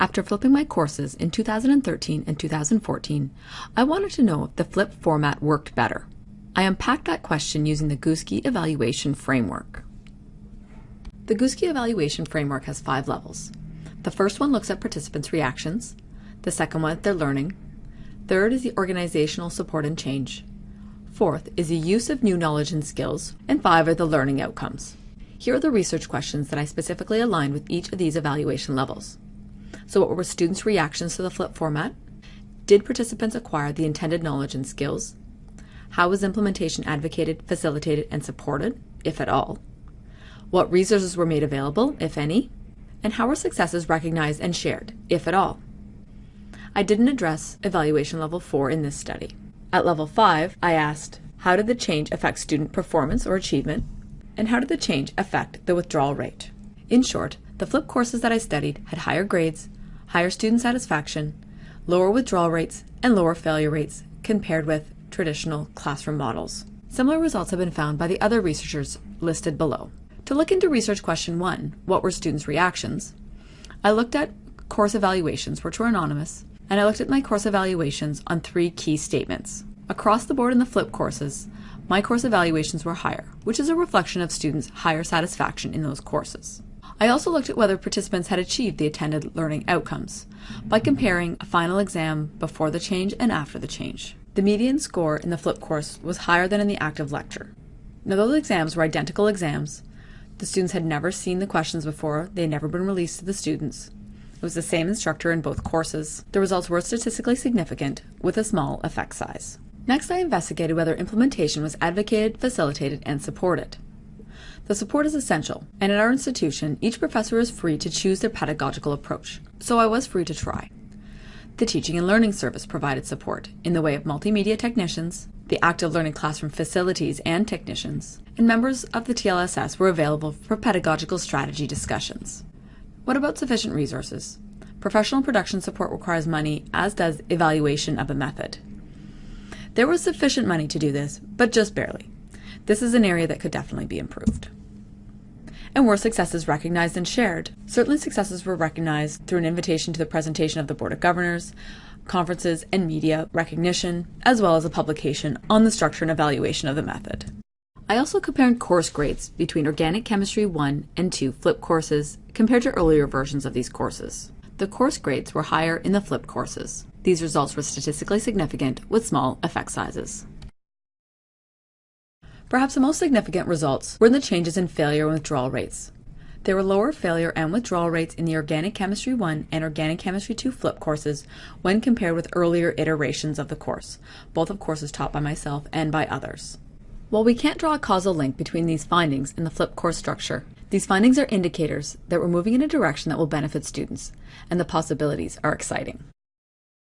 After flipping my courses in 2013 and 2014, I wanted to know if the flip format worked better. I unpacked that question using the Guskey evaluation framework. The Guskey evaluation framework has five levels. The first one looks at participants' reactions, the second one at their learning, third is the organizational support and change, fourth is the use of new knowledge and skills, and five are the learning outcomes. Here are the research questions that I specifically aligned with each of these evaluation levels. So what were students' reactions to the flip format? Did participants acquire the intended knowledge and skills? How was implementation advocated, facilitated, and supported, if at all? What resources were made available, if any? And how were successes recognized and shared, if at all? I didn't address evaluation level 4 in this study. At level 5, I asked, how did the change affect student performance or achievement? And how did the change affect the withdrawal rate? In short, the flip courses that I studied had higher grades, higher student satisfaction, lower withdrawal rates, and lower failure rates compared with traditional classroom models. Similar results have been found by the other researchers listed below. To look into research question one, what were students' reactions? I looked at course evaluations, which were anonymous, and I looked at my course evaluations on three key statements. Across the board in the flip courses, my course evaluations were higher, which is a reflection of students' higher satisfaction in those courses. I also looked at whether participants had achieved the intended learning outcomes by comparing a final exam before the change and after the change. The median score in the flip course was higher than in the active lecture. Now those exams were identical exams. The students had never seen the questions before, they had never been released to the students. It was the same instructor in both courses. The results were statistically significant with a small effect size. Next, I investigated whether implementation was advocated, facilitated, and supported. The support is essential, and at our institution, each professor is free to choose their pedagogical approach, so I was free to try. The Teaching and Learning Service provided support in the way of multimedia technicians, the active learning classroom facilities and technicians, and members of the TLSS were available for pedagogical strategy discussions. What about sufficient resources? Professional production support requires money, as does evaluation of a method. There was sufficient money to do this, but just barely. This is an area that could definitely be improved and were successes recognized and shared. Certainly successes were recognized through an invitation to the presentation of the Board of Governors, conferences, and media recognition, as well as a publication on the structure and evaluation of the method. I also compared course grades between Organic Chemistry 1 and 2 flip courses compared to earlier versions of these courses. The course grades were higher in the flip courses. These results were statistically significant with small effect sizes. Perhaps the most significant results were in the changes in failure and withdrawal rates. There were lower failure and withdrawal rates in the Organic Chemistry 1 and Organic Chemistry 2 flip courses when compared with earlier iterations of the course, both of courses taught by myself and by others. While we can't draw a causal link between these findings and the flip course structure, these findings are indicators that we're moving in a direction that will benefit students, and the possibilities are exciting.